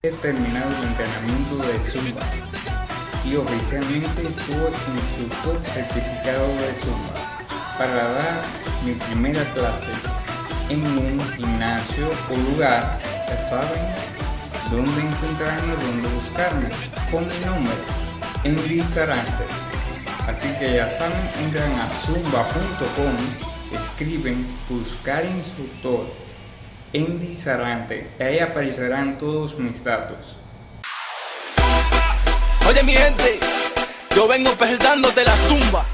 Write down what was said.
He terminado el entrenamiento de Zumba y oficialmente soy instructor certificado de Zumba para dar mi primera clase en un gimnasio o lugar, ya saben dónde encontrarme, dónde buscarme, con mi número, en Lizarante. Así que ya saben, entran a zumba.com, escriben buscar instructor en Disarante. Ahí aparecerán todos mis datos. Oye mi gente, yo vengo presentándote la zumba.